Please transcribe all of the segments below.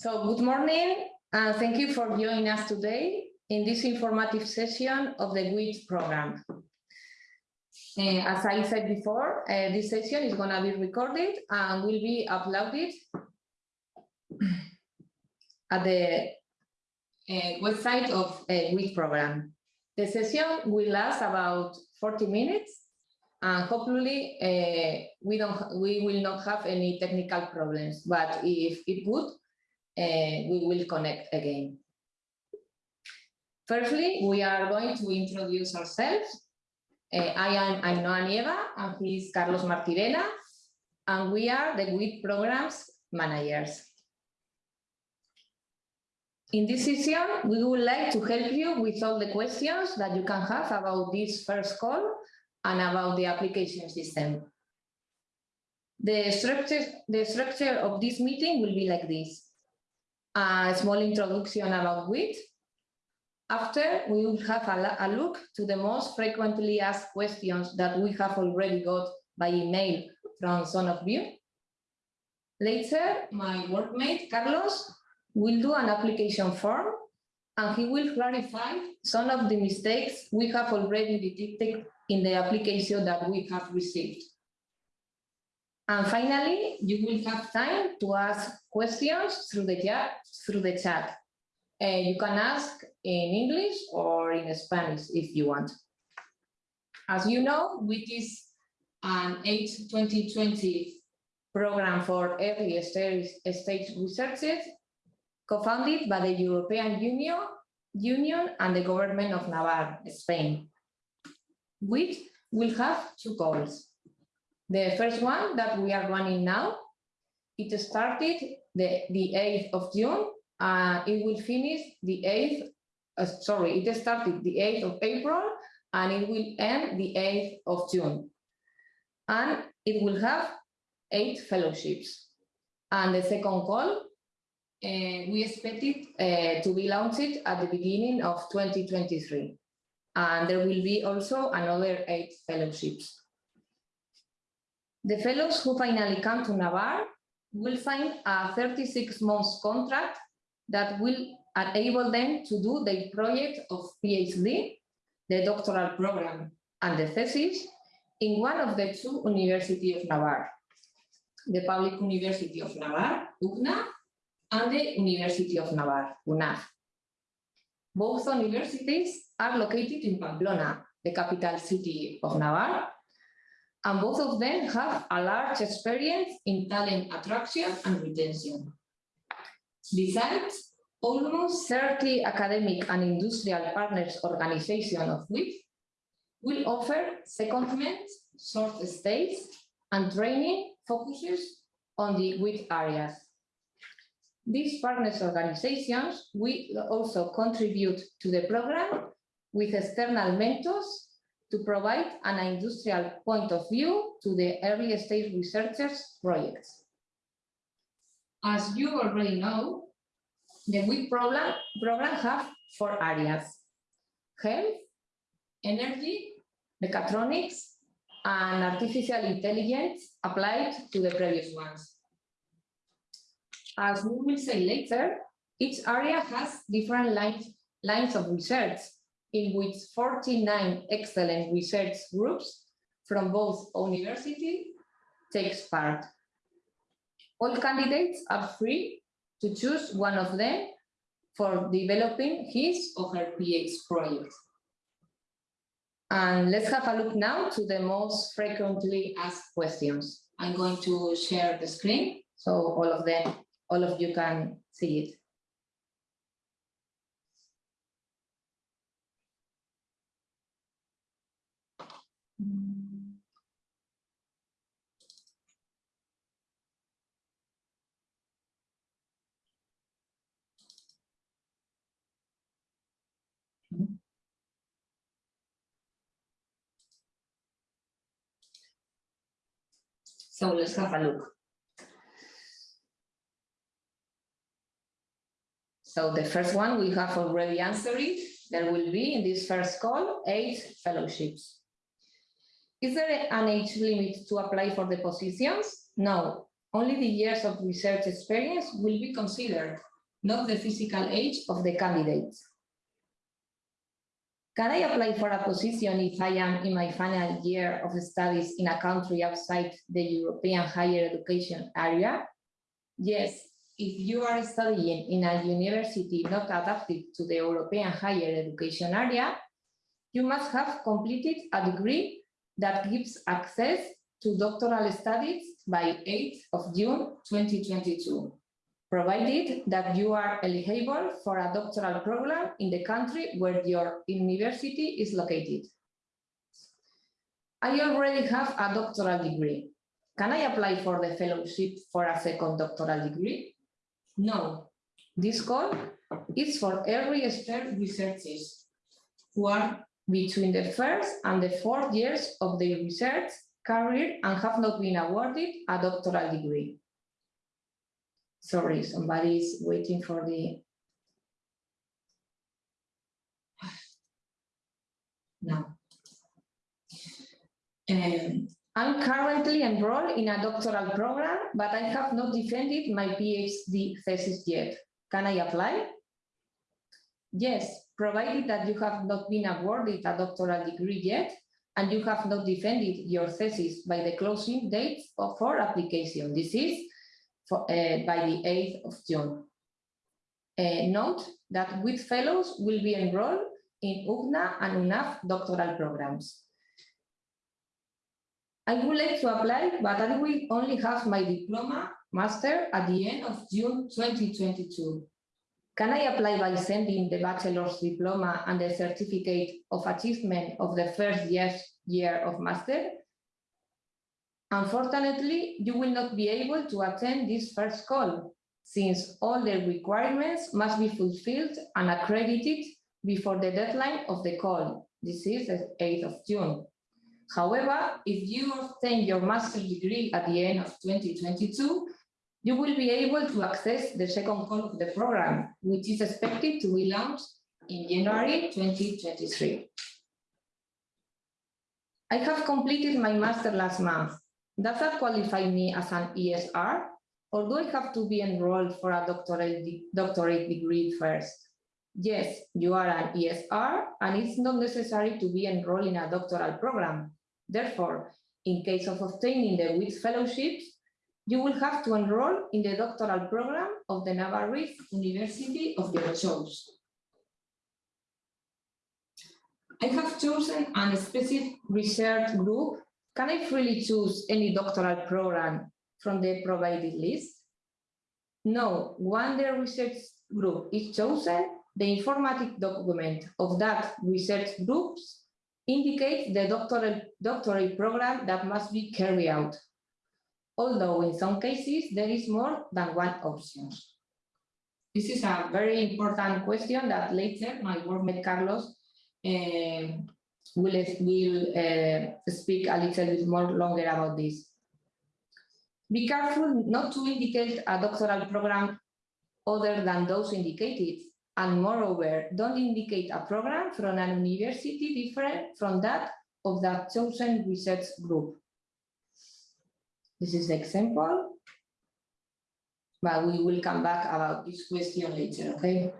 So good morning, and thank you for joining us today in this informative session of the WIT program. Uh, as I said before, uh, this session is going to be recorded and will be uploaded at the uh, website of uh, WIT program. The session will last about 40 minutes and hopefully uh, we don't we will not have any technical problems but if it would we will connect again firstly we are going to introduce ourselves uh, i am Ainhoa Nieva and he is Carlos Martirena and we are the WIT programs managers in this session, we would like to help you with all the questions that you can have about this first call and about the application system. The structure, the structure of this meeting will be like this. A small introduction about WIT. After, we will have a, a look to the most frequently asked questions that we have already got by email from Zone of View. Later, my workmate, Carlos, will do an application form and he will clarify some of the mistakes we have already detected in the application that we have received. And finally, you will have time to ask questions through the chat. Through the chat. Uh, you can ask in English or in Spanish if you want. As you know, WIT is an H2020 program for early stage, stage researchers co-founded by the European Union, Union and the government of Navarre, Spain which will have two goals. The first one that we are running now, it started the, the 8th of June, and it will finish the 8th, uh, sorry, it started the 8th of April, and it will end the 8th of June. And it will have eight fellowships. And the second call, uh, we expect it uh, to be launched at the beginning of 2023 and there will be also another eight fellowships. The fellows who finally come to Navarre will find a 36 months contract that will enable them to do their project of PhD, the doctoral program and the thesis in one of the two University of Navarre, the Public University of Navarre, UPNA, and the University of Navarre, UNAV. Both universities are located in Pamplona, the capital city of Navarre, and both of them have a large experience in talent attraction and retention. Besides, almost 30 academic and industrial partners organizations of which will offer secondment, short stays, and training focuses on the WIT areas. These partners organizations will also contribute to the program with external mentors to provide an industrial point of view to the early stage researchers projects. As you already know, the WIT program, program have four areas, health, energy, mechatronics, and artificial intelligence applied to the previous ones. As we will say later, each area has different lines, lines of research in which 49 excellent research groups from both universities takes part. All candidates are free to choose one of them for developing his or her PhD project. And let's have a look now to the most frequently asked questions. I'm going to share the screen so all of them, all of you can see it. So let's have a look. So the first one we have already answered it. There will be in this first call eight fellowships. Is there an age limit to apply for the positions? No, only the years of research experience will be considered not the physical age of the candidates. Can I apply for a position if I am in my final year of studies in a country outside the European higher education area? Yes, if you are studying in a university not adapted to the European higher education area, you must have completed a degree that gives access to doctoral studies by 8th of June 2022, provided that you are eligible for a doctoral program in the country where your university is located. I already have a doctoral degree. Can I apply for the fellowship for a second doctoral degree? No. This call is for early expert researchers who are between the first and the fourth years of their research career and have not been awarded a doctoral degree. Sorry, somebody is waiting for the... No. Um, I'm currently enrolled in a doctoral program, but I have not defended my PhD thesis yet. Can I apply? Yes, provided that you have not been awarded a doctoral degree yet, and you have not defended your thesis by the closing date for application. This is for, uh, by the 8th of June. Uh, note that WIT fellows will be enrolled in UPNA and UNAV doctoral programs. I would like to apply, but I will only have my diploma master at the end of June 2022. Can I apply by sending the bachelor's diploma and the certificate of achievement of the first year, of master? Unfortunately, you will not be able to attend this first call, since all the requirements must be fulfilled and accredited before the deadline of the call. This is the 8th of June. However, if you obtain your master's degree at the end of 2022, you will be able to access the second call of the program, which is expected to be launched in January 2023. I have completed my master last month. Does that qualify me as an ESR? Or do I have to be enrolled for a doctorate, doctorate degree first? Yes, you are an ESR, and it's not necessary to be enrolled in a doctoral program. Therefore, in case of obtaining the WIT fellowships, you will have to enroll in the doctoral program of the Navarrete University of your choice. I have chosen a specific research group. Can I freely choose any doctoral program from the provided list? No, when the research group is chosen, the informatic document of that research groups indicates the doctoral, doctoral program that must be carried out although in some cases there is more than one option. This is a very important question that later my workmate Carlos uh, will, will uh, speak a little bit more longer about this. Be careful not to indicate a doctoral program other than those indicated, and moreover, don't indicate a program from an university different from that of that chosen research group. This is the example, but we will come back about this question later, okay?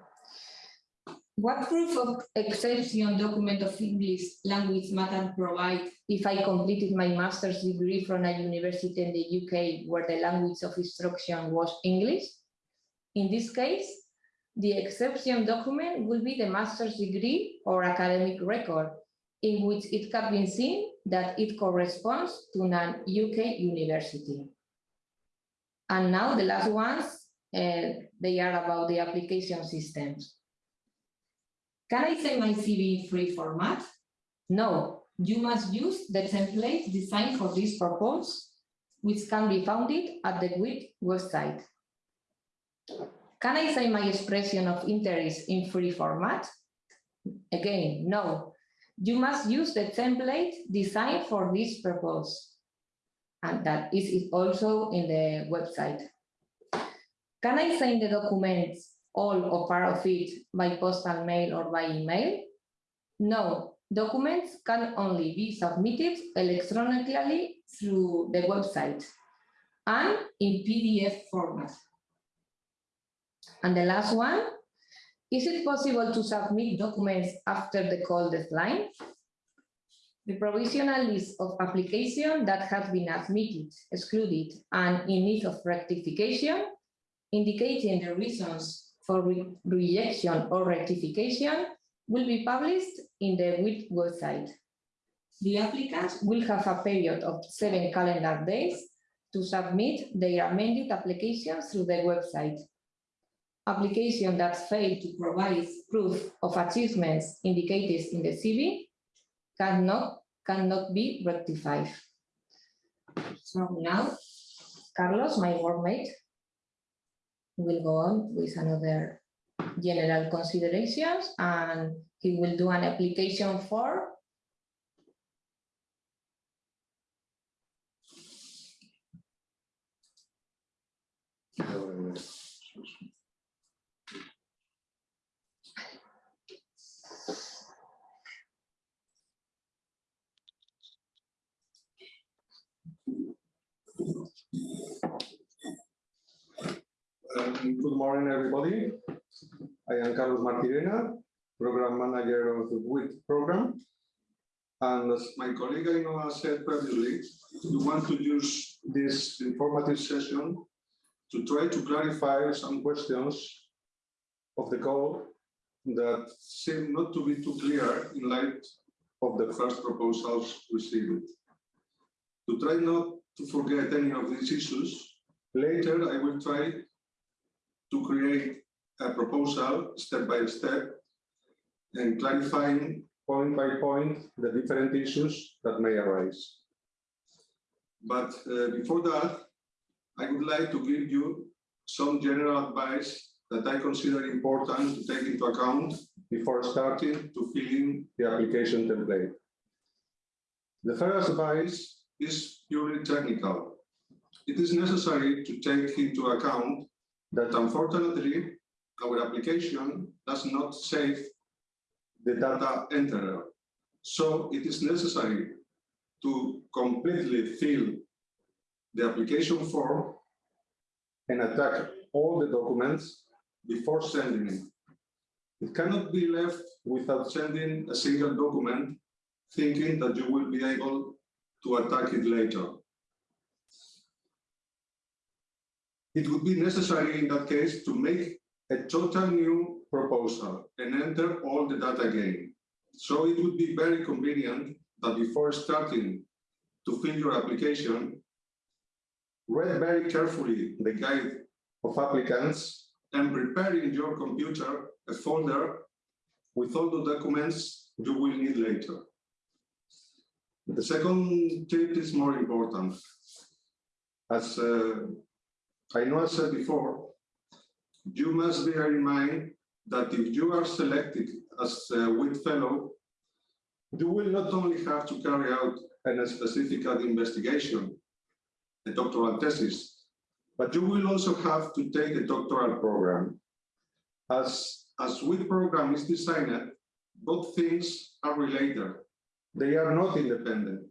What proof of exception document of English language matter provide if I completed my master's degree from a university in the UK where the language of instruction was English? In this case, the exception document will be the master's degree or academic record in which it can be seen that it corresponds to an UK university. And now the last ones, uh, they are about the application systems. Can I send my CV in free format? No, you must use the template designed for this purpose, which can be found at the WIT website. Can I send my expression of interest in free format? Again, no, you must use the template designed for this purpose. And that is also in the website. Can I send the documents, all or part of it, by postal mail or by email? No, documents can only be submitted electronically through the website and in PDF format. And the last one, is it possible to submit documents after the call deadline? The provisional list of applications that have been admitted, excluded, and in need of rectification, indicating the reasons for re- rejection or rectification, will be published in the WIT website. The applicants will have a period of seven calendar days to submit their amended applications through the website. Application that fail to provide proof of achievements indicated in the CV cannot, cannot be rectified. So now, Carlos, my workmate, will go on with another general considerations and he will do an application for Good morning, everybody. I am Carlos Martirena, Program Manager of the WIT program. And as my colleague Ainhoa said previously, we want to use this informative session to try to clarify some questions of the code that seem not to be too clear in light of the first proposals received. To try not to forget any of these issues, later I will try to create a proposal step by step and clarifying point by point the different issues that may arise. But uh, before that, I would like to give you some general advice that I consider important to take into account before starting to fill in the application template. The first advice is purely technical. It is necessary to take into account that unfortunately, our application does not save the data enterer. So it is necessary to completely fill the application form and attach all the documents before sending it. It cannot be left without sending a single document, thinking that you will be able to attack it later. It would be necessary in that case to make a total new proposal and enter all the data again. So it would be very convenient that before starting to fill your application, read very carefully the guide of applicants and prepare in your computer a folder with all the documents you will need later. The second tip is more important. As uh, I know I said before, you must bear in mind that if you are selected as a WIT fellow, you will not only have to carry out a specific investigation, a doctoral thesis, but you will also have to take a doctoral program. As, as WIT program is designed, both things are related. They are not independent.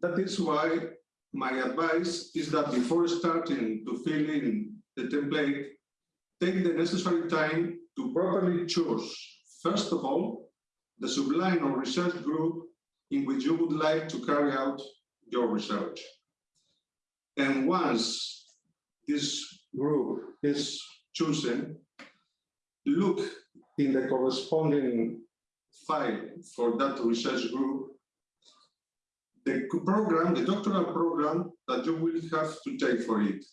That is why my advice is that before starting to fill in the template, take the necessary time to properly choose, first of all, the subline or research group in which you would like to carry out your research. And once this group is chosen, look in the corresponding file for that research group the program, the doctoral program that you will have to take for it.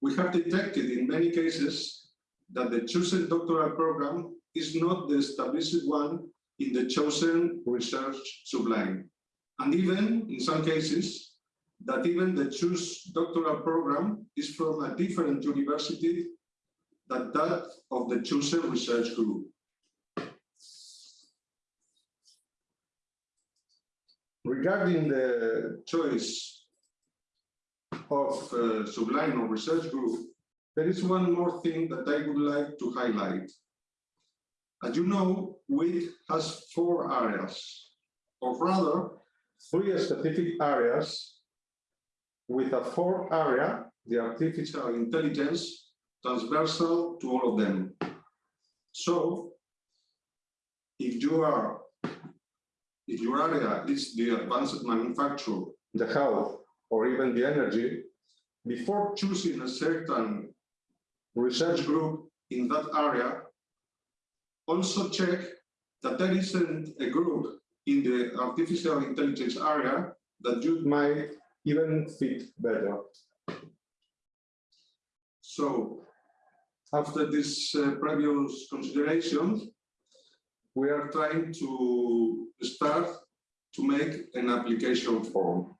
We have detected in many cases that the chosen doctoral program is not the established one in the chosen research subline. And even in some cases, that even the choose doctoral program is from a different university than that of the chosen research group. Regarding the choice of uh, subline or research group, there is one more thing that I would like to highlight. As you know, WIT has four areas, or rather, three specific areas with a fourth area the artificial intelligence transversal to all of them. So if you are, if your area is the advanced manufacture, the health, or even the energy, before choosing a certain research group in that area, also check that there isn't a group in the artificial intelligence area that you might even fit better. So after this uh, previous considerations, we are trying to start to make an application form.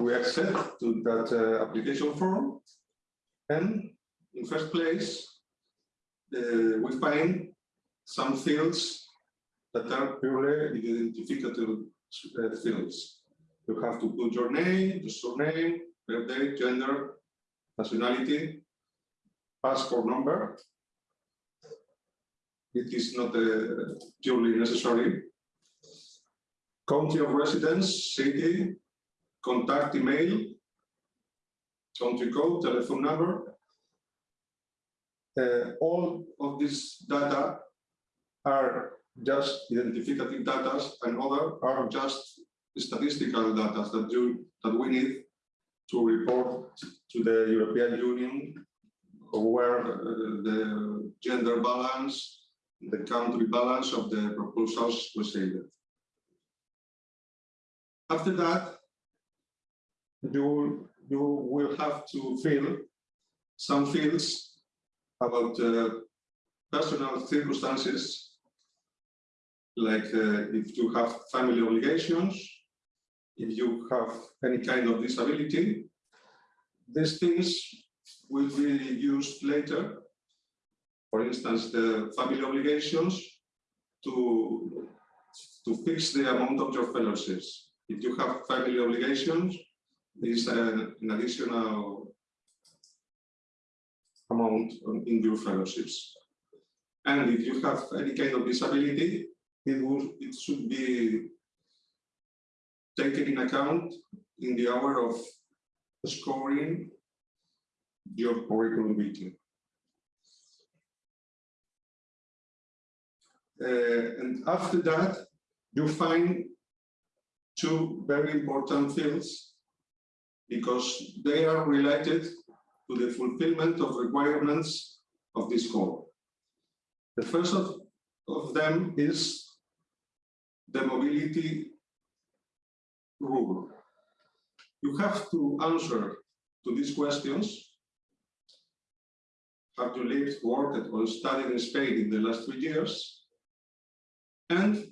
We accept to that uh, application form. And in first place, uh, we find some fields that are purely identificative uh, fields. You have to put your name, your surname, birthday, gender, nationality, passport number. It is not uh, purely necessary. County of residence, city, contact email, country code, telephone number. Uh, all of these data are just identificative data and other are just statistical data that you that we need to report to the European Union where uh, the gender balance, the country balance of the proposals received. After that, you, you will have to fill some fields about uh, personal circumstances, like uh, if you have family obligations, if you have any kind of disability. These things will be used later. For instance, the family obligations to, to fix the amount of your fellowships. If you have family obligations, is an, an additional amount in your fellowships. And if you have any kind of disability, it, will, it should be taken in account in the hour of scoring your curriculum vitae. Uh, and after that, you find two very important fields because they are related to the fulfillment of requirements of this call. The first of, of them is the mobility rule. You have to answer to these questions. Have you lived, worked, or studied in Spain in the last three years? And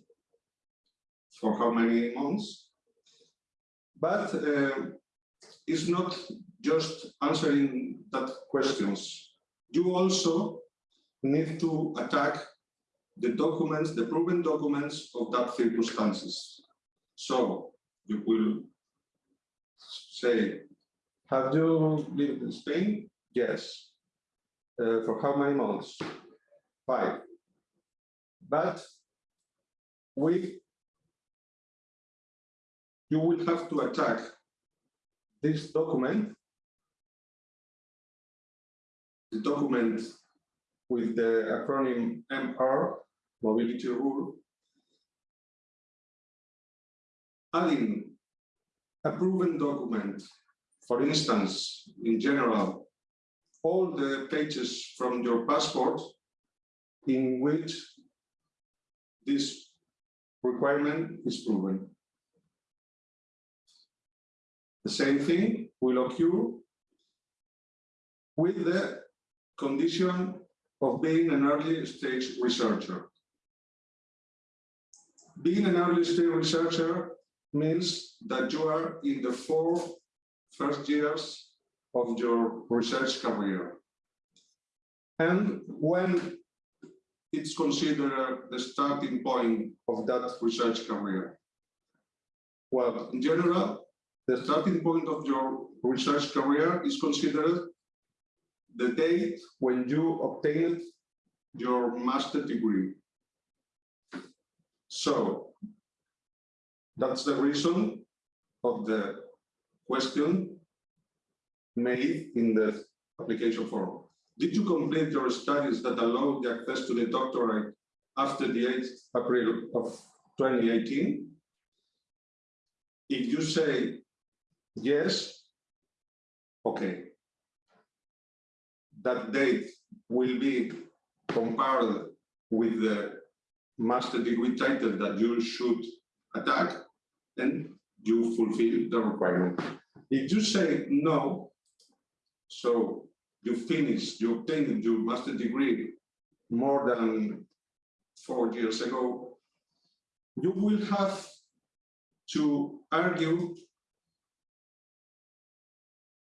for how many months? But uh, is not just answering that questions. You also need to attack the documents, the proven documents of that circumstances. So you will say, have you lived in Spain? Yes. Uh, for how many months? Five. But we, you will have to attack this document, the document with the acronym MR, mobility rule, adding a proven document, for instance, in general, all the pages from your passport in which this requirement is proven. The same thing will occur with the condition of being an early stage researcher. Being an early stage researcher means that you are in the four first years of your research career. And when it's considered the starting point of that research career? Well, in general, the starting point of your research career is considered the date when you obtained your master degree. So that's the reason of the question made in the application form. Did you complete your studies that allowed the access to the doctorate after the 8th April of 2018? If you say yes, okay. That date will be compared with the master degree title that you should attack, and you fulfill the requirement. If you say no, so you finished, you obtained your master degree more than four years ago, you will have to argue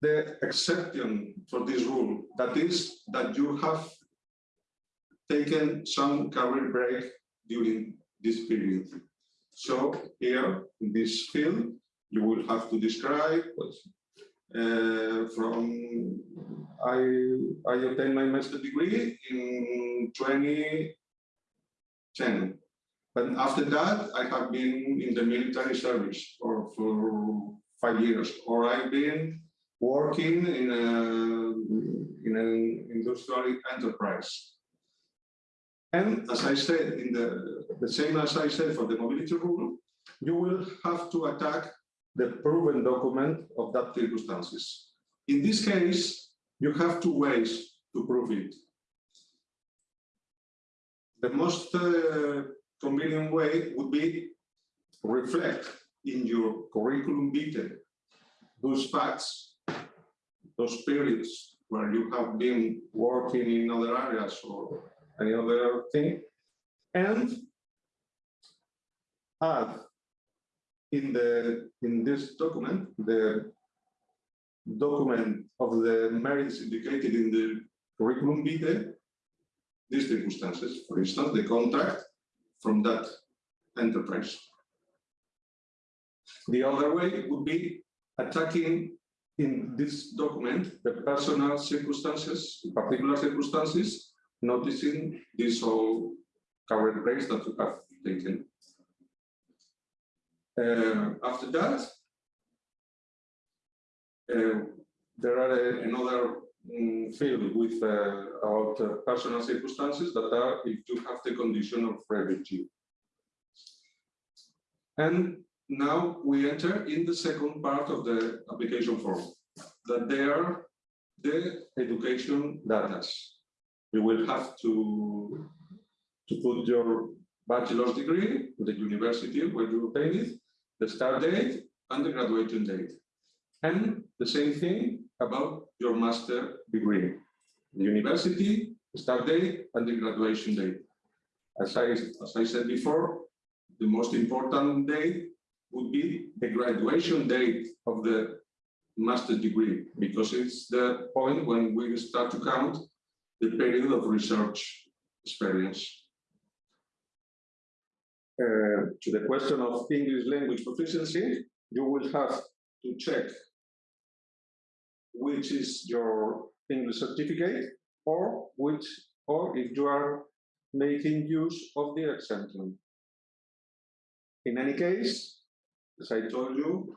the exception for this rule, that is that you have taken some career break during this period. So here in this field, you will have to describe uh, from I I obtained my master degree in 2010. But after that, I have been in the military service for, for five years, or I've been working in a in an industrial enterprise. And as I said, in the, the same as I said for the mobility rule, you will have to attack the proven document of that circumstances. In this case, you have two ways to prove it. The most uh, convenient way would be reflect in your curriculum vitae those facts, those periods where you have been working in other areas or any other thing, and add in the in this document the document of the merits indicated in the curriculum vitae these circumstances, for instance, the contract from that enterprise. The other way would be attacking in this document the personal circumstances, particular circumstances noticing this whole current breaks that you have taken. Uh, after that, uh, there are a, another um, field with uh, about uh, personal circumstances that are if you have the condition of refugee. And now we enter in the second part of the application form, that they are the education data you will have to, to put your bachelor's degree, the university where you obtained it, the start date, and the graduation date. And the same thing about your master degree, the university, start date, and the graduation date. As I, as I said before, the most important date would be the graduation date of the master degree, because it's the point when we start to count the period of research experience. Uh, to the question of English language proficiency, you will have to check which is your English certificate or which or if you are making use of the exemption. In any case, as I told you,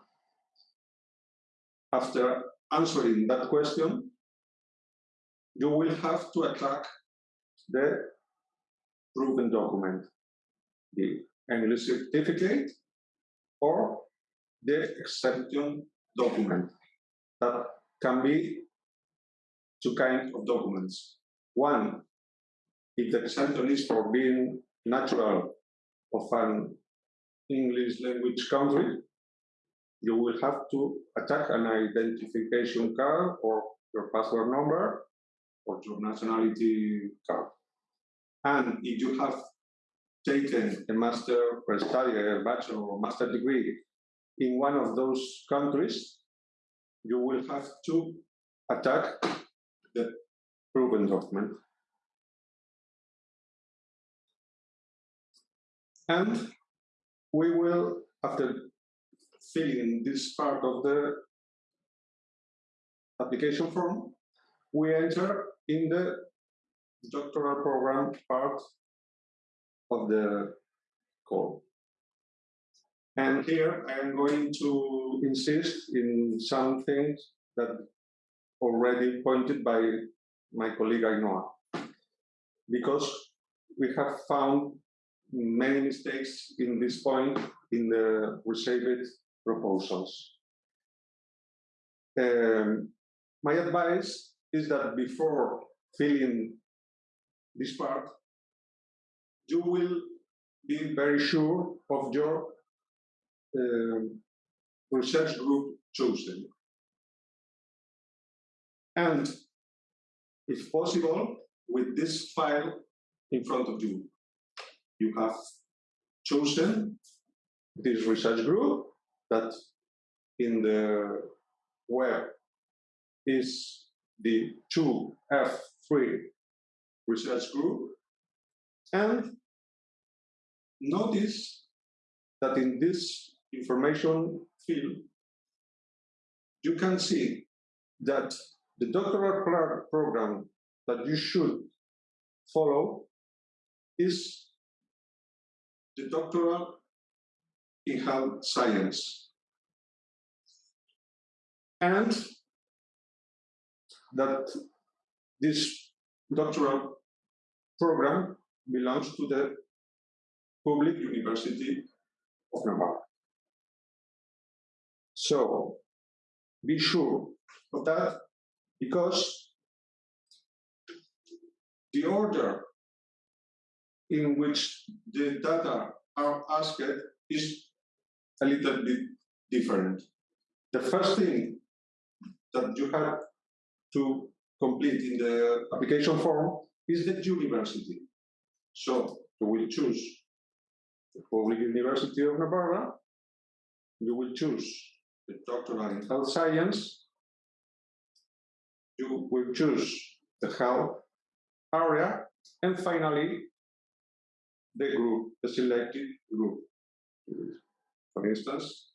after answering that question, you will have to attack the proven document, the English certificate or the exemption document. That can be two kinds of documents. One, if the exemption is for being natural of an English language country, you will have to attack an identification card or your passport number or your nationality card. And if you have taken a master or study, a bachelor or master degree in one of those countries, you will have to attack the proven document. And we will, after filling this part of the application form, we enter in the doctoral program part of the call. And here I am going to insist in some things that already pointed by my colleague Ainhoa, because we have found many mistakes in this point in the received proposals. Um, my advice is that before filling this part, you will be very sure of your um, research group chosen. And if possible, with this file in front of you, you have chosen this research group that in the web is the 2F3 research group. And notice that in this information field, you can see that the doctoral pro- program that you should follow is the doctoral in health science. And that this doctoral program belongs to the Public University of Navarra. So be sure of that because the order in which the data are asked is a little bit different. The first thing that you have to complete in the application form is the university. So you will choose the Public University of Navarra, you will choose the doctoral in health science, you will choose the health area, and finally, the group, the selected group. For instance,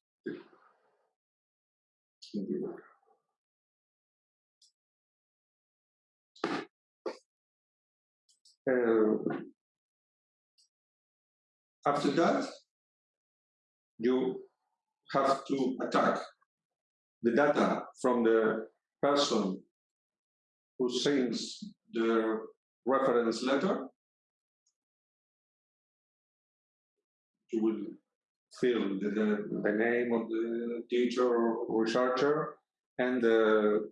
Uh, after that, you have to attack the data from the person who sends the reference letter. You will fill the, the, the name of the teacher or researcher and the,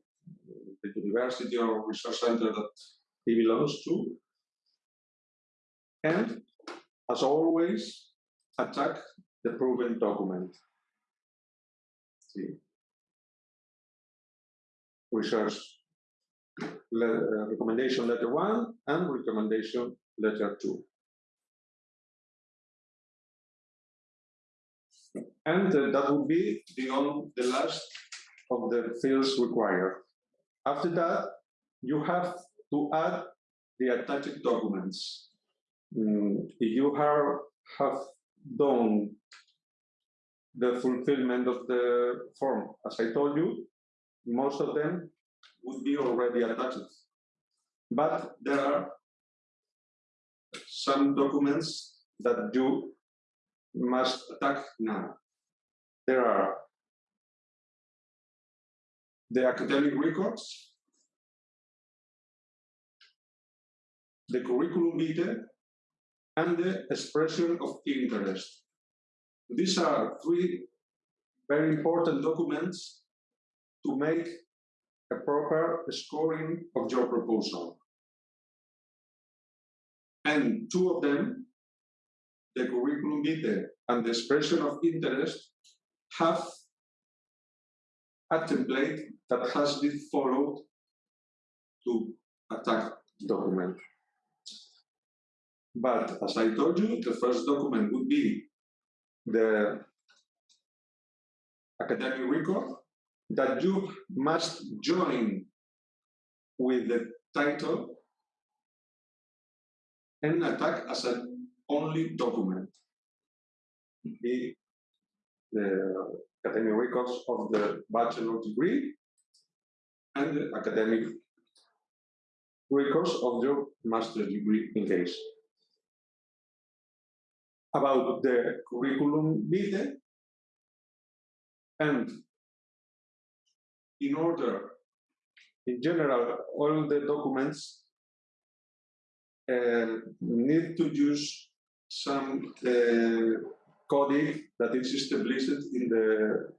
the university or research center that he belongs to. And as always, attack the proven document. See? Research le- uh, recommendation letter one and recommendation letter two. And uh, that would be on, the last of the fields required. After that, you have to add the attached documents. Mm, if you have, have done the fulfillment of the form, as I told you, most of them would be already attached. But there are some documents that you must attack now. There are the academic records, the curriculum vitae, and the expression of interest. These are three very important documents to make a proper scoring of your proposal. And two of them, the curriculum vitae and the expression of interest, have a template that has been followed to attack document. But as I told you, the first document would be the academic record that you must join with the title and attack as an only document. The academic records of the bachelor degree and the academic records of your master degree in case. About the curriculum vitae and in order, in general, all the documents uh, need to use some uh, coding that is established in the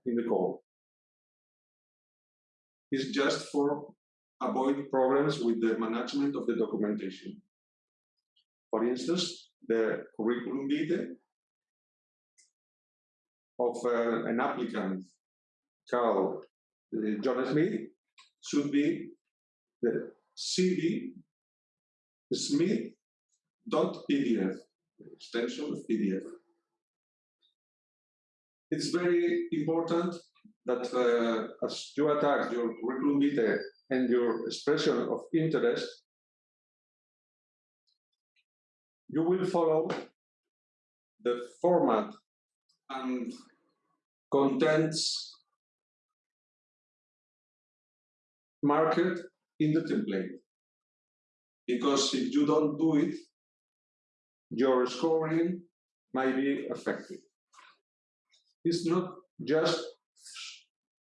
in the code. It's just for avoid problems with the management of the documentation. For instance, the curriculum vitae of uh, an applicant called uh, John Smith should be the CV Smith.pdf, extension of PDF. It's very important that uh, as you attack your curriculum vitae and your expression of interest, you will follow the format and contents marked in the template. Because if you don't do it, your scoring might be affected. It's not just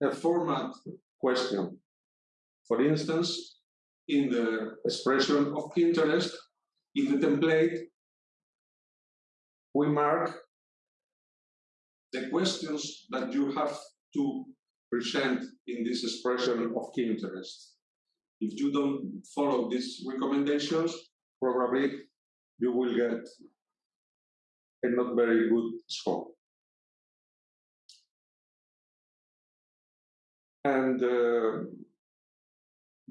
a format question. For instance, in the expression of interest, in the template, we mark the questions that you have to present in this expression of key interest. If you don't follow these recommendations, probably you will get a not very good score. And uh,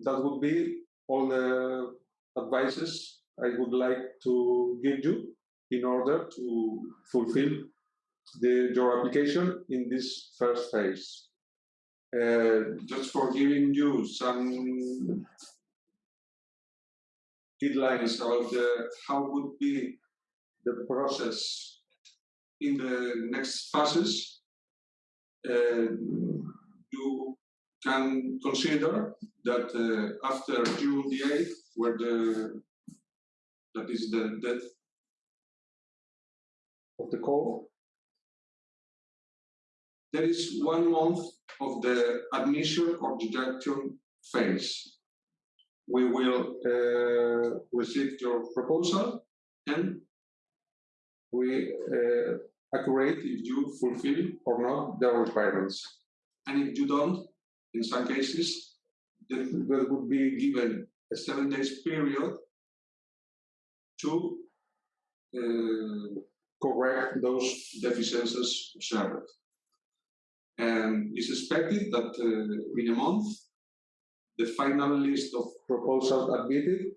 that would be all the advices I would like to give you in order to fulfill the, your application in this first phase. Uh, just for giving you some guidelines about the, how would be the process in the next phases, uh, you can consider that uh, after June the 8th, where the that is the death of the call, there is one month of the admission or rejection phase. We will uh, receive your proposal and we uh, accurate if you fulfill or not the requirements. And if you don't, in some cases, there would be given a seven days period to uh, correct those deficiencies observed. And it's expected that uh, in a month, the final list of proposals admitted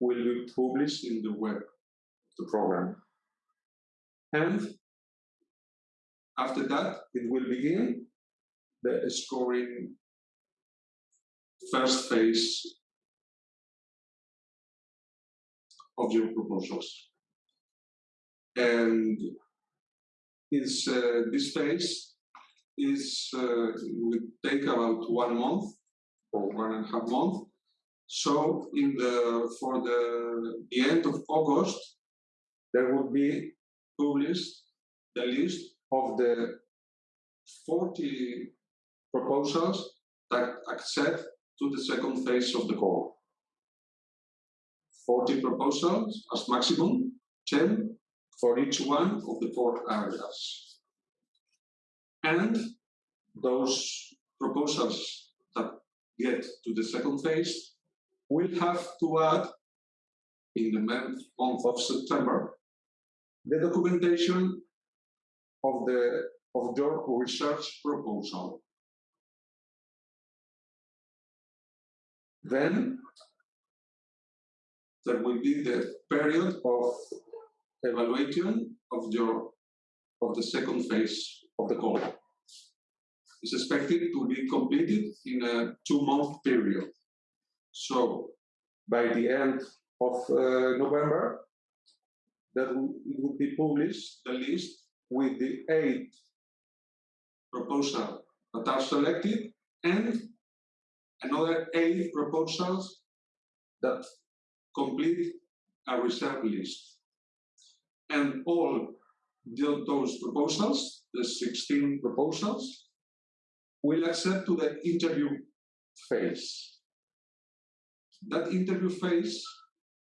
will be published in the web of the program. And after that, it will begin the scoring first phase of your proposals. And uh, this phase is uh, will take about one month or one and a half month. So in the for the, the end of August, there will be published the list of the 40 proposals that accept to the second phase of the call. 40 proposals as maximum, 10 for each one of the four areas. And those proposals get to the second phase we'll have to add in the month, of September the documentation of the of your research proposal. Then there will be the period of evaluation of your of the second phase of the call. It's expected to be completed in a two-month period. So by the end of uh, November, that will, will be published the list with the eight proposals that are selected and another eight proposals that complete a reserve list. And all those proposals, the 16 proposals, will accept to the interview phase. That interview phase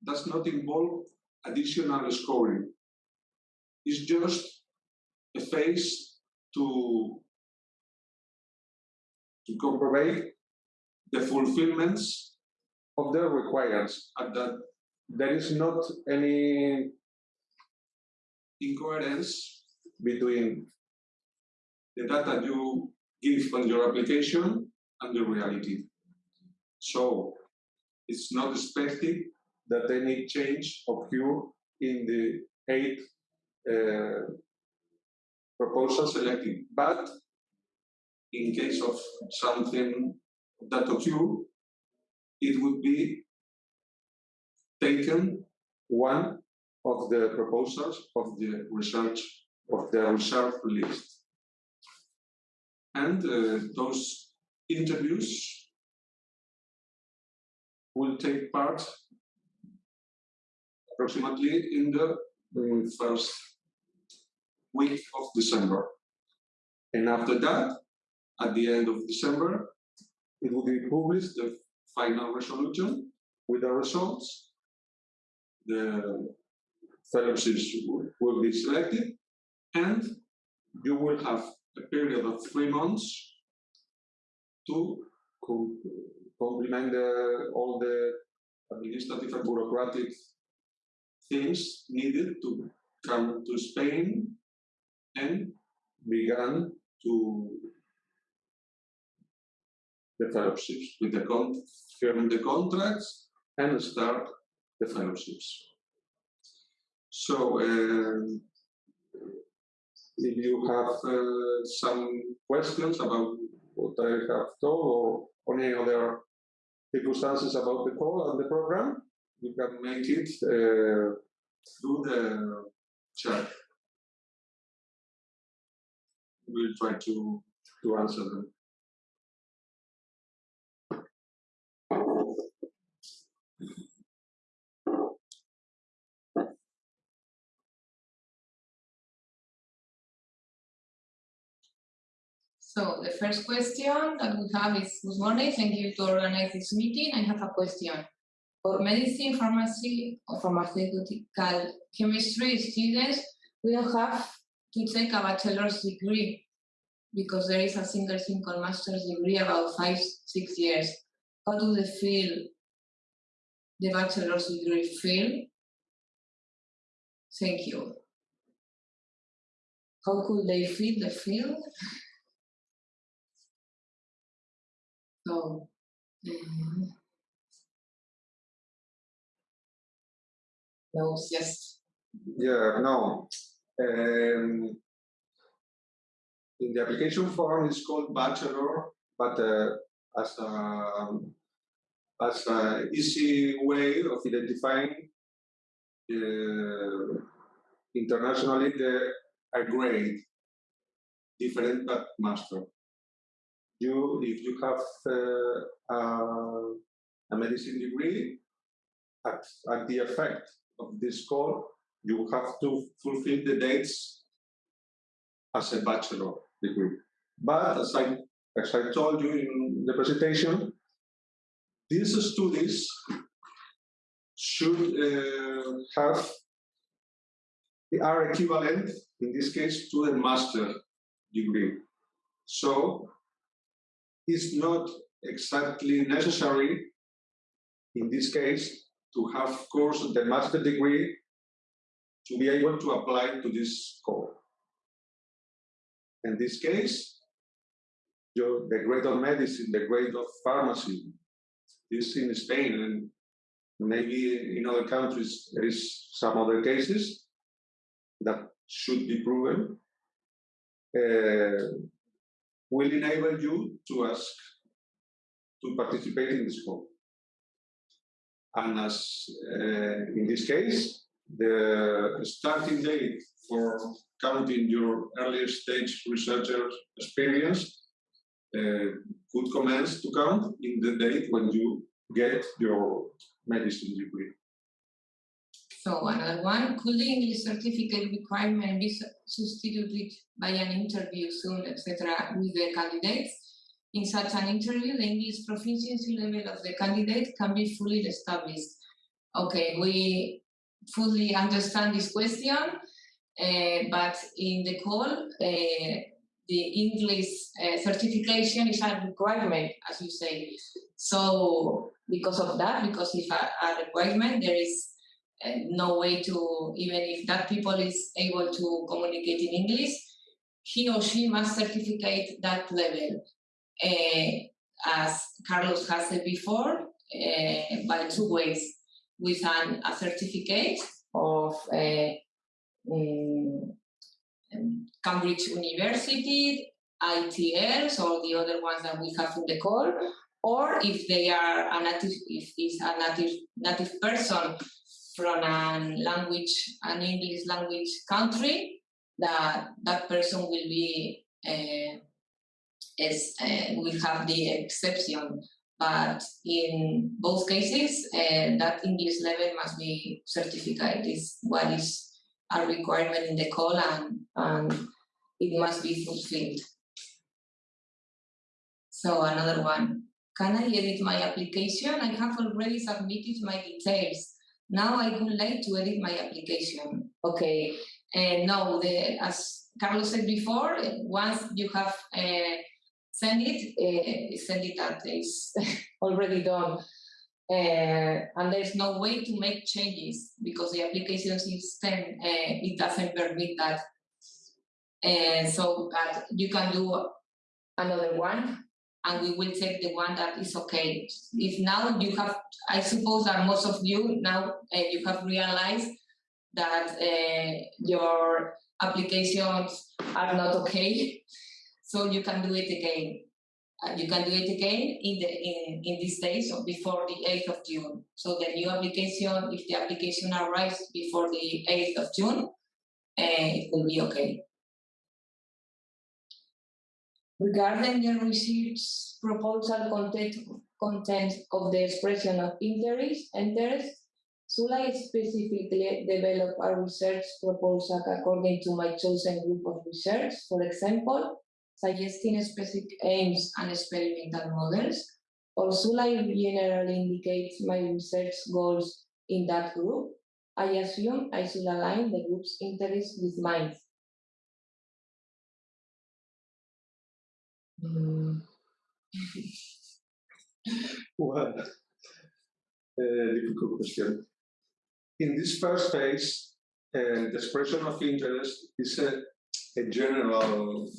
does not involve additional scoring. It's just a phase to, to comprovate the fulfillments of the requirements and that there is not any incoherence between the data you give on your application and the reality. So it's not expected that any change occur in the eight uh, proposals selected. But in case of something that occur, it would be taken one of the proposals of the research of the reserve list. And uh, those interviews will take part approximately in the um, first week of December. And after that, at the end of December, it will be published the final resolution with the results. The fellowships will be selected, and you will have a period of three months to complement the, all the administrative and bureaucratic things needed to come to Spain and began to the fellowships with the con firm the contracts and start the fellowships. So um, if you have uh, some questions about what I have told or any other circumstances about the call and the program, you can make it uh, through the chat. We'll try to, to answer them. So the first question that we have is, good morning, thank you to organize this meeting. I have a question. For medicine, pharmacy, or pharmaceutical chemistry students, we don't have to take a bachelor's degree because there is a single single master's degree about five, six years. How do they feel the bachelor's degree feel? Thank you. How could they feel the field? So, um, no, yes. Yeah, no. Um, in the application form, it's called bachelor, but uh, as a as an easy way of identifying uh, internationally the a grade different but master you, if you have uh, uh, a medicine degree, at, at the effect of this call, you have to fulfill the dates as a bachelor degree. But as I, as I told you in the presentation, these studies should uh, have are equivalent in this case to a master degree. So is not exactly necessary in this case to have, course, the master degree to be able to apply to this call. In this case, your, the grade of medicine, the grade of pharmacy, this in Spain and maybe in other countries there is some other cases that should be proven, uh, will enable you to ask to participate in this call. And as uh, in this case, the starting date for counting your earlier stage researcher experience uh, could commence to count in the date when you get your medicine degree. So another one, could the English certificate requirement be substituted by an interview soon, etc., with the candidates? In such an interview, the English proficiency level of the candidate can be fully established. Okay, we fully understand this question, uh, but in the call, uh, the English uh, certification is a requirement, as you say. So because of that, because if a, a requirement, there is no way to, even if that people is able to communicate in English, he or she must certificate that level. Uh, as Carlos has said before, uh, by two ways, with an, a certificate of um, Cambridge University, IELTS, or the other ones that we have in the call, or if they are a native, if it's a native native person from a language, an English language country, that that person will be uh, is uh, will have the exception. But in both cases, uh, that English level must be certified. Is what is a requirement in the call, and, and it must be fulfilled. So another one. Can I edit my application? I have already submitted my details. Now I would like to edit my application. Okay, And no, the, as Carlos said before, once you have uh, sent it, uh, send it that is already done. Uh, and there's no way to make changes because the application system, uh, it doesn't permit that. And so but you can do another one and we will take the one that is okay. If now you have, I suppose that most of you now uh, you have realized that uh, your applications are not okay, so you can do it again. Uh, you can do it again in the in, in this day, so before the 8th of June. So the new application, if the application arrives before the 8th of June, uh, it will be okay. Regarding the research proposal content, content of the expression of interest, interest, should I specifically develop a research proposal according to my chosen group of research, for example, suggesting specific aims and experimental models, or should I generally indicate my research goals in that group? I assume I should align the group's interests with mine. Mm. well, uh, difficult question. In this first phase, uh, the expression of interest is a, a general,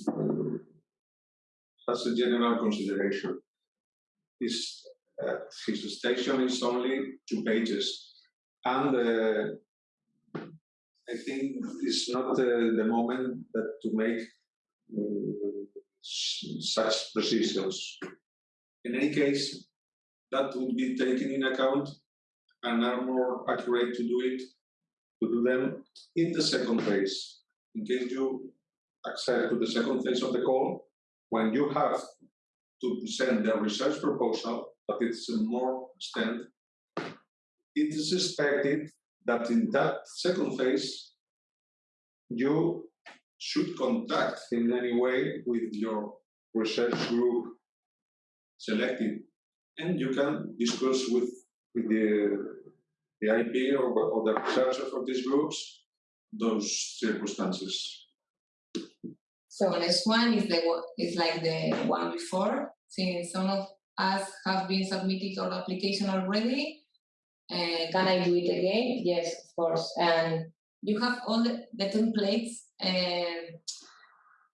has a general consideration. His, uh, his station is only two pages, and uh, I think it's not uh, the moment that to make uh, such precisions. In any case, that would be taken in account and are more accurate to do it, to do them in the second phase. In case you accept to the second phase of the call, when you have to present the research proposal, but it's a more extent, it is expected that in that second phase, you should contact in any way with your research group selected. And you can discuss with, with the, the IP or, or the researchers of these groups those circumstances. So next one is the is like the one before. Since some of us have been submitted our application already, uh, can I do it again? Yes, of course. And you have all the, the templates and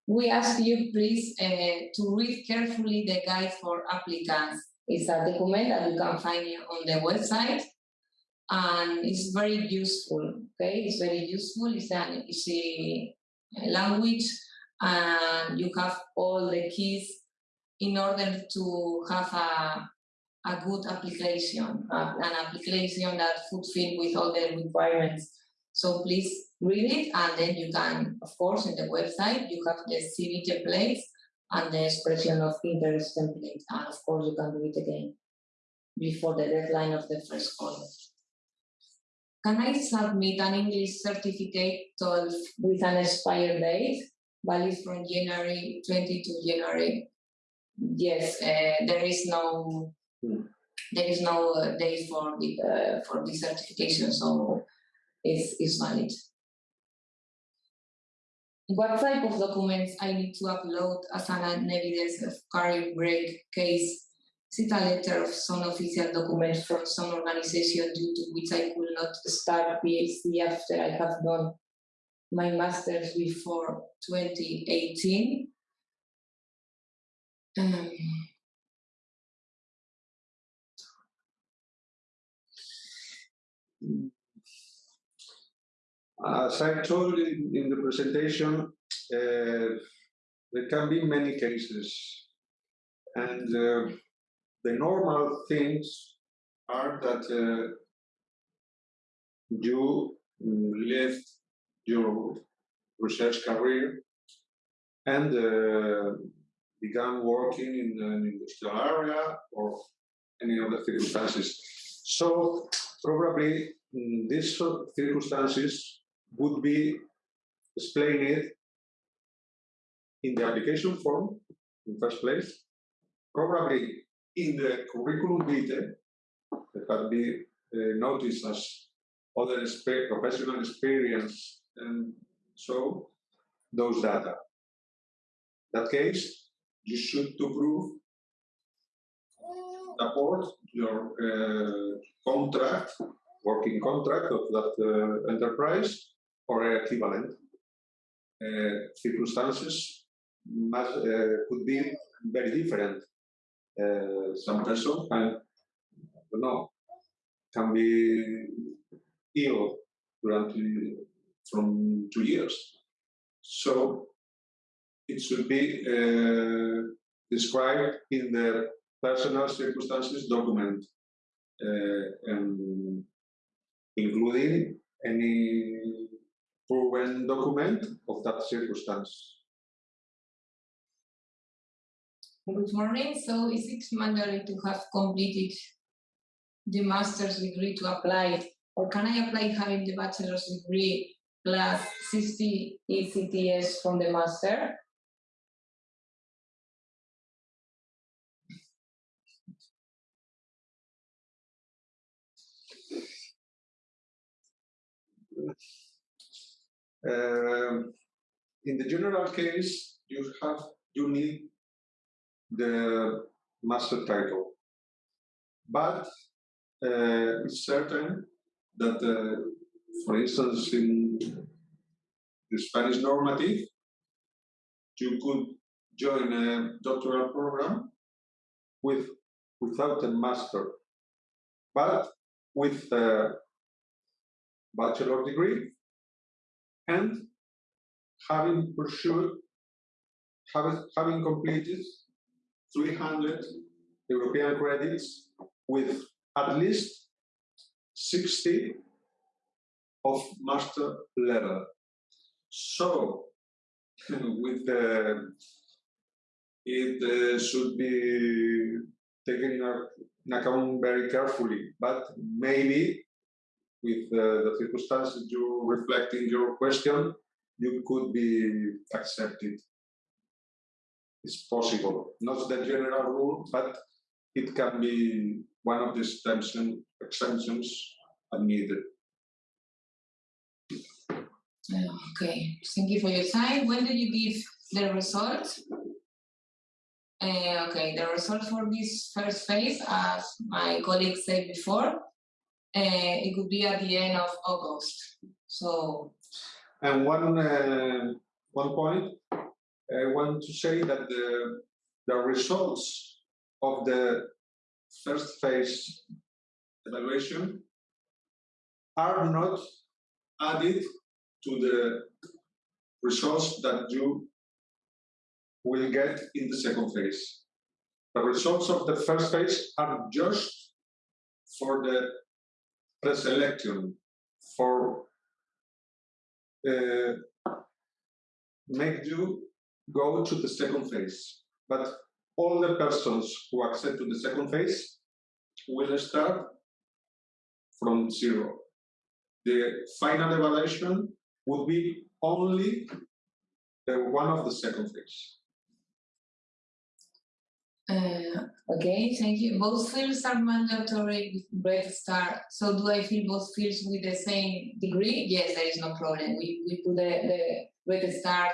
we ask you please uh, to read carefully the guide for applicants It's a document that you can find on the website and it's very useful. Okay, it's very useful. It's an easy language and you have all the keys in order to have a, a good application, uh, an application that fulfill with all the requirements. So please read it and then you can, of course, in the website, you have the CV templates and the expression of interest template. And of course, you can do it again before the deadline of the first call. Can I submit an English certificate 12 with an expired date, valid from January 20 to January? Yes, uh, there is no Hmm. there is no uh, date for the uh, for the certification, so it's, it's valid. What type of documents I need to upload as an evidence of career break case? Is it a letter of some official document from some organization due to which I could not start PhD after I have done my master's before 2018? Um, As I told in, in the presentation, uh, there can be many cases. And uh, the normal things are that uh, you left your research career and uh, began working in an industrial area or any other circumstances. So probably mm, these circumstances would be explained in the application form in first place, probably in the curriculum vitae that can be uh, noticed as other professional experience and so those data. that case, you should to prove support your uh, contract, working contract of that uh, enterprise or equivalent uh, circumstances must, uh, could be very different. Uh, some person can, don't know, can be ill durante, from two years. So it should be uh, described in the personal circumstances document, uh, including any proven document of that circumstance. Good morning. So is it mandatory to have completed the master's degree to apply, or can I apply having the bachelor's degree plus 60 ECTS from the master? Um, in the general case, you have you need the master title, but uh, it's certain that, uh, for instance, in the Spanish normative, you could join a doctoral program with without a master, but with a bachelor degree and having pursued, having, completed 300 European credits with at least 60 of master level. So, with the, it uh, should be taken in account very carefully, but maybe with uh, the circumstances you reflect in your question, you could be accepted. It's possible, not the general rule, but it can be one of the exemption, exemptions admitted. Okay, thank you for your time. When did you give the result? Uh, okay, the result for this first phase, as my colleague said before, it could be at the end of August. So, And one uh, one point, I want to say that the the results of the first phase evaluation are not added to the results that you will get in the second phase. The results of the first phase are just for the preselection, for uh, make you go to the second phase. But all the persons who accept to the second phase will start from zero. The final evaluation would be only the one of the second phase. Uh, okay, thank you. Both fields are mandatory with Red Star. So do I fill both fields with the same degree? Yes, there is no problem. We, we put the, the Red Star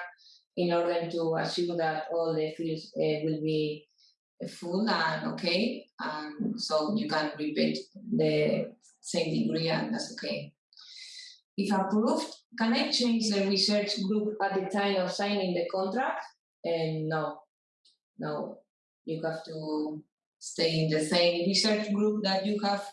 in order to assure that all the fields uh, will be full and okay. And so you can repeat the same degree and that's okay. If approved, can I change the research group at the time of signing the contract? And no, no, you have to stay in the same research group that you have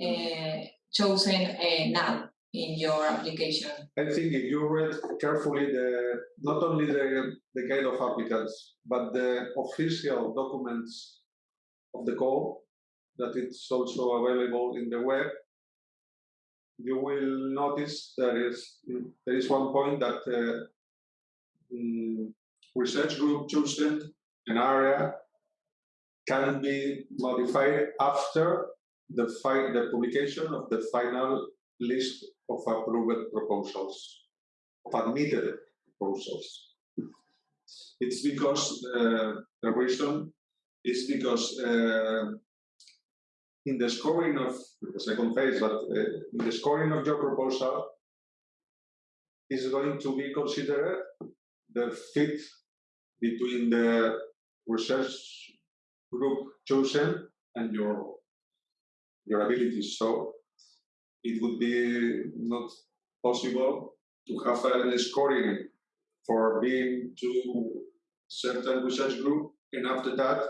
uh, chosen uh, now in your application. I think if you read carefully the not only the, the guide of applicants, but the official documents of the call, that it's also available in the web, you will notice there is there is one point that uh, mm, research group chosen an area can be modified after the, the publication of the final list of approved proposals, of admitted proposals. It's because uh, the reason is because uh, in the scoring of the second phase, but uh, in the scoring of your proposal is going to be considered the fit between the research group chosen and your your abilities. So it would be not possible to have a scoring for being to certain research group and after that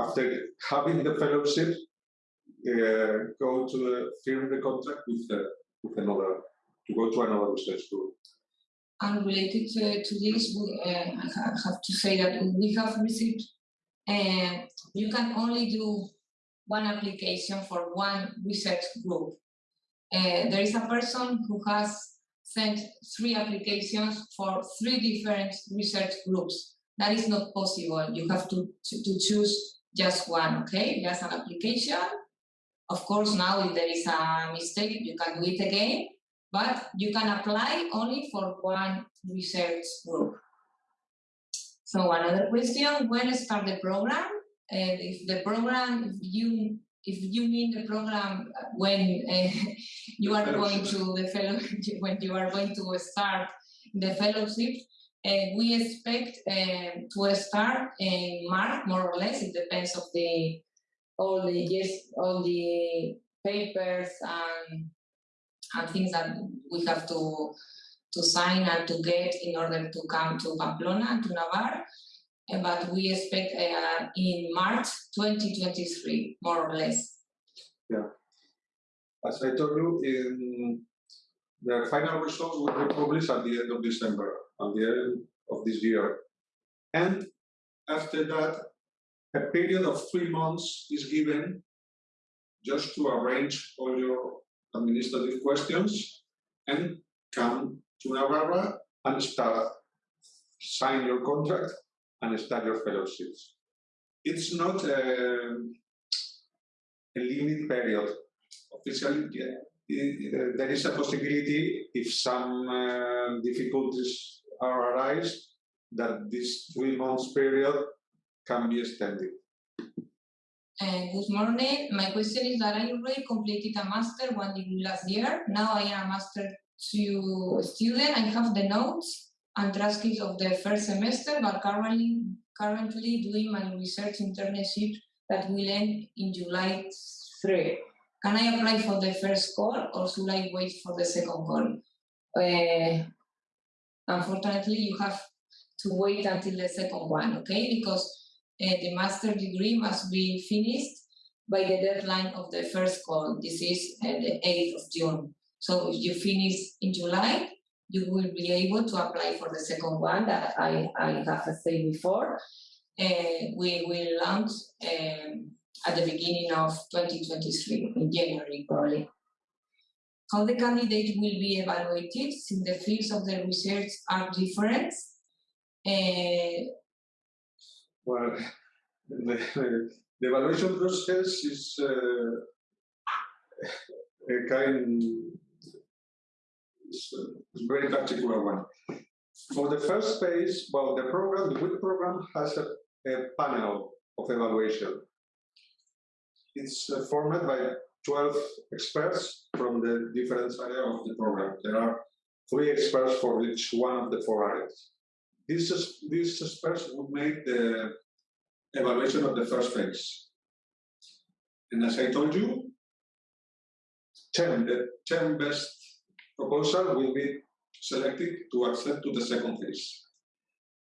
after having the fellowship uh, go to the, firm the contract with, uh, with another to go to another research group and related to, to this, we, uh, I have to say that we have received, uh, you can only do one application for one research group. Uh, there is a person who has sent three applications for three different research groups. That is not possible. You have to, to, to choose just one, okay? Just an application. Of course, now if there is a mistake, you can do it again, but you can apply only for one research group. So another question, when start the program? And if the program, if you if you mean the program when uh, you are going to the fellow, when you are going to start the fellowship, uh, we expect uh, to start in March, more or less. It depends of the all the yes, all the papers and and things that we have to to sign and to get in order to come to Pamplona, and to Navarre. Uh, but we expect uh, in March 2023, more or less. Yeah. As I told you, in the final results will be published at the end of December, at the end of this year. And after that, a period of three months is given just to arrange all your administrative questions and come to Navarra and start, sign your contract and start your fellowships. It's not a, a limit period. Officially, yeah, there is a possibility if some uh, difficulties are arise that this three months period can be extended. Uh, good morning. My question is that I already completed a master one degree last year. Now I am a master two student. I have the notes and transcripts of the first semester, but currently currently doing my research internship that will end in July 3. Can I apply for the first call or should I wait for the second call? Uh, unfortunately, you have to wait until the second one, okay? Because the master degree must be finished by the deadline of the first call. This is the 8th of June. So if you finish in July, you will be able to apply for the second one that I, I have said before. Uh, we will launch um, at the beginning of 2023, in January probably. How the candidate will be evaluated since the fields of the research are different. Uh, Well, the, the evaluation process is uh, a kind, it's a very particular one. For the first phase, well, the program, the WIT program has a, a panel of evaluation. It's uh, formed by 12 experts from the different areas of the program. There are three experts for each one of the four areas. These, is- these experts will make the evaluation of the first phase. And as I told you, 10, the 10 best proposal will be selected to accept to the second phase.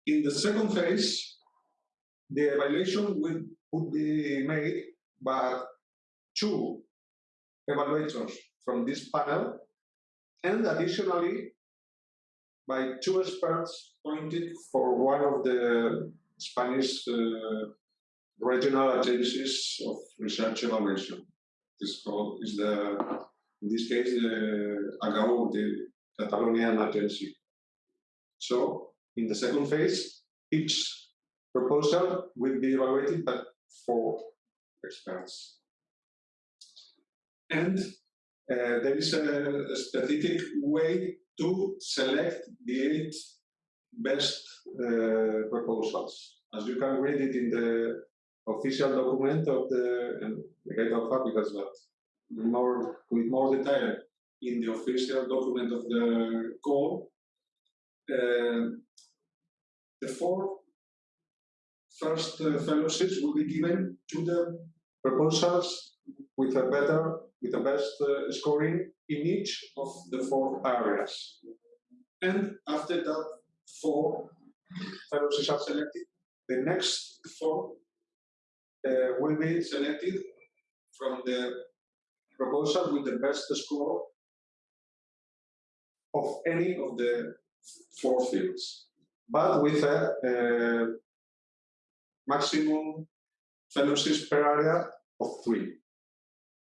In the second phase, the evaluation will, would be made by two evaluators from this panel and additionally by two experts appointed for one of the Spanish uh, regional agencies of research evaluation. This called is the in this case the AGAU, the Catalonian agency. So in the second phase, each proposal will be evaluated by four experts. And uh, there is a, a specific way to select the eight best uh, proposals. As you can read it in the official document of the, guide of Fabicas, but more, with more detail in the official document of the call, uh, the four first uh, fellowships will be given to the proposals with a better, with the best uh, scoring in each of the four areas. And after that four fellowships are selected, the next four uh, will be selected from the proposal with the best score of any of the four fields, but with a, uh maximum fellowships per area of three.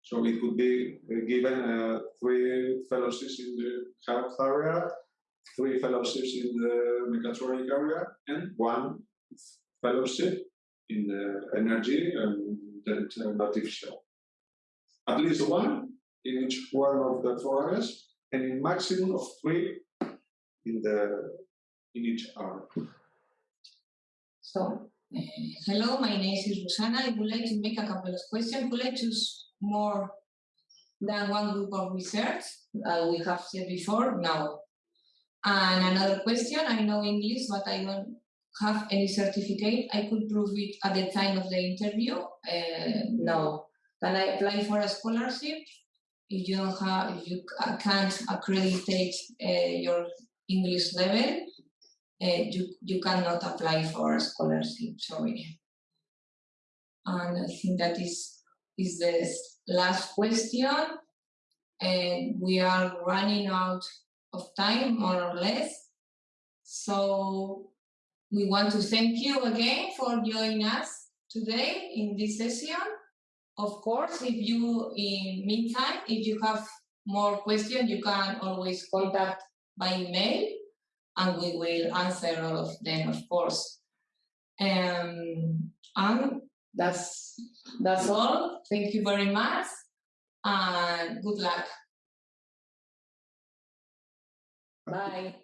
So it could be uh, given uh, three fellowships in the health area, three fellowships in the mechatronic area, and one fellowship in the energy and artificial. At least one in each one of the four areas, and in maximum of three in the in each area. So, uh, hello, my name is Rosanna. I would like to make a couple of questions. Would to choose more than one group of research? Uh, we have said before, no. And another question, I know English, but I don't have any certificate. I could prove it at the time of the interview. Uh, no. Can I apply for a scholarship? If you don't have, if you can't accreditate uh, your English level, uh, you, you cannot apply for a scholarship, sorry. And I think that is, is the last question. And we are running out of time, more or less. So we want to thank you again for joining us today in this session. Of course, if you, in meantime, if you have more questions, you can always contact by email and we will answer all of them, of course. Um, and that's that's all. Thank you very much, and good luck. Bye.